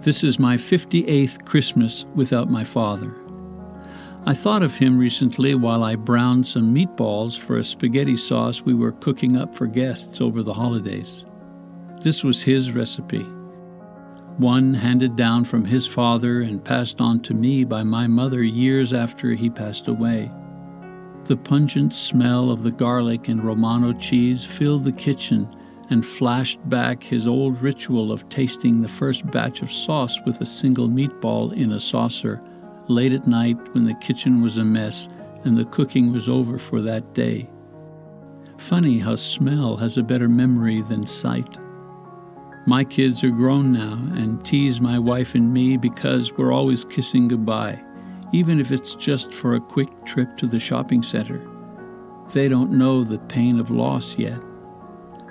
This is my 58th Christmas without my father. I thought of him recently while I browned some meatballs for a spaghetti sauce we were cooking up for guests over the holidays. This was his recipe, one handed down from his father and passed on to me by my mother years after he passed away. The pungent smell of the garlic and Romano cheese filled the kitchen and flashed back his old ritual of tasting the first batch of sauce with a single meatball in a saucer late at night when the kitchen was a mess and the cooking was over for that day. Funny how smell has a better memory than sight. My kids are grown now and tease my wife and me because we're always kissing goodbye, even if it's just for a quick trip to the shopping center. They don't know the pain of loss yet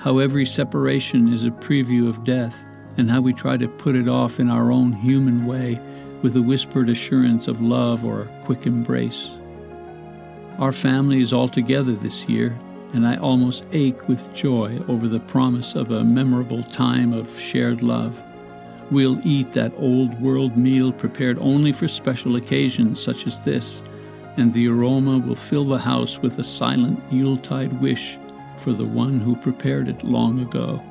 how every separation is a preview of death, and how we try to put it off in our own human way with a whispered assurance of love or a quick embrace. Our family is all together this year, and I almost ache with joy over the promise of a memorable time of shared love. We'll eat that old world meal prepared only for special occasions such as this, and the aroma will fill the house with a silent Yuletide wish for the one who prepared it long ago.